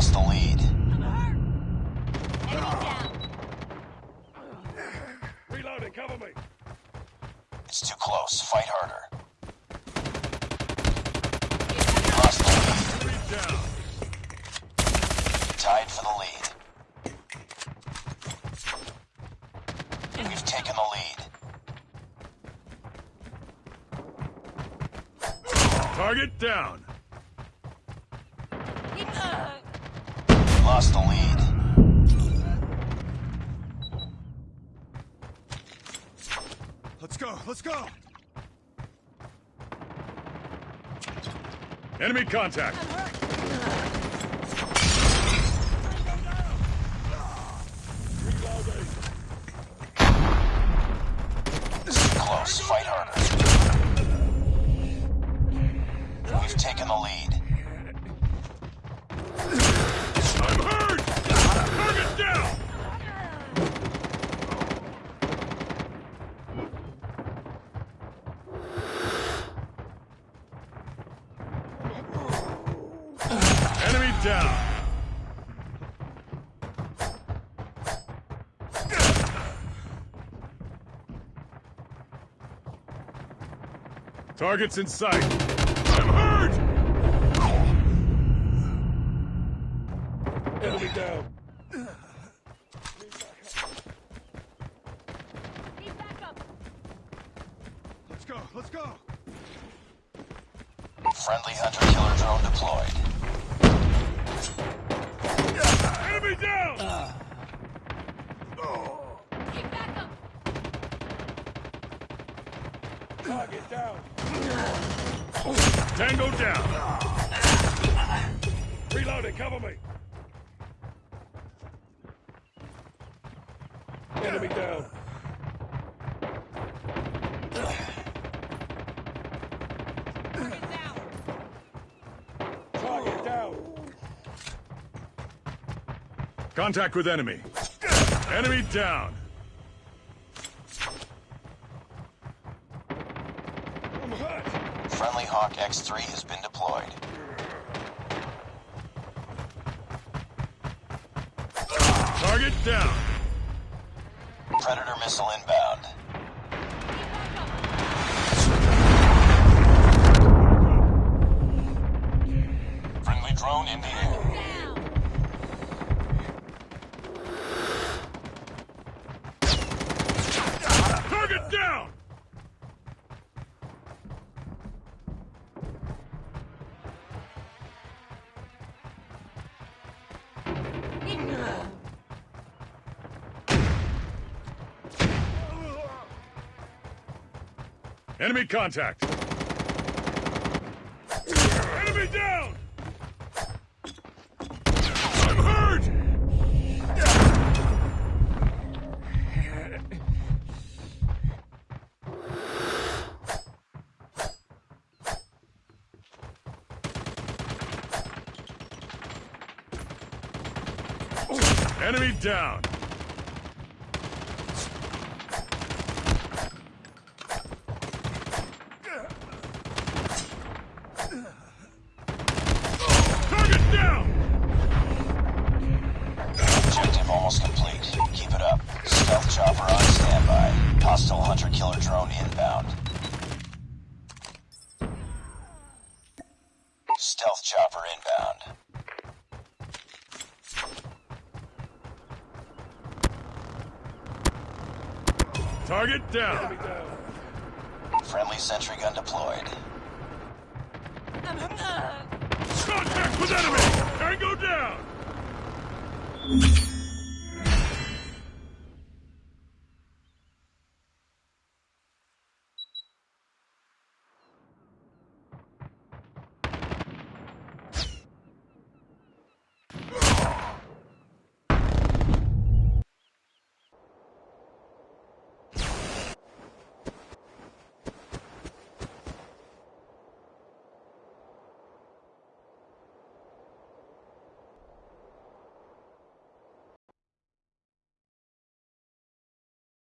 lost the lead. It's too close. Fight harder. Lost the lead. Tied for the lead. We've taken the lead. Target down. Lost the lead. Let's go. Let's go. Enemy contact. This is close. Fight harder. We've taken the lead. Enemy down. Targets in sight. I'm hurt! Enemy down. Let's go, let's go. Friendly hunter-killer drone deployed. Enemy down! Keep back up Target down. Tango down. Reloading, cover me. Enemy down. Target down. Contact with enemy. Enemy down. Friendly Hawk X-3 has been deployed. Target down. Predator missile inbound. Friendly drone in the air. Enemy contact. Enemy down. I'm hurt. Enemy down. Target down. Objective almost complete. Keep it up. Stealth chopper on standby. Hostile hunter-killer drone inbound. Stealth chopper inbound. Target down. Friendly sentry gun deployed. Contact with enemy. Tango down.